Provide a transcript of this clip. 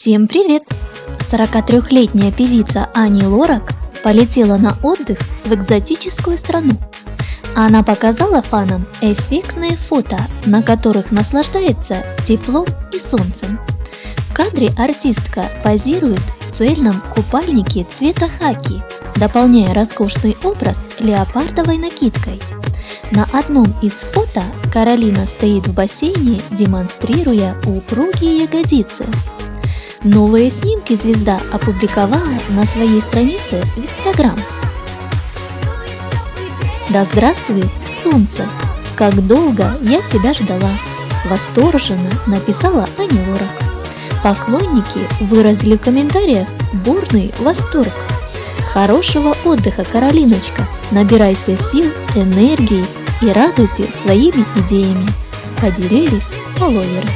Всем привет! 43-летняя певица Ани Лорак полетела на отдых в экзотическую страну. Она показала фанам эффектные фото, на которых наслаждается теплом и солнцем. В кадре артистка позирует в цельном купальнике цвета хаки, дополняя роскошный образ леопардовой накидкой. На одном из фото Каролина стоит в бассейне, демонстрируя упругие ягодицы. Новые снимки звезда опубликовала на своей странице в Инстаграм. Да здравствует солнце! Как долго я тебя ждала! Восторженно написала Аня Лора. Поклонники выразили в комментариях бурный восторг. Хорошего отдыха, Каролиночка! Набирайся сил, энергии и радуйте своими идеями. Поделились фолловеры.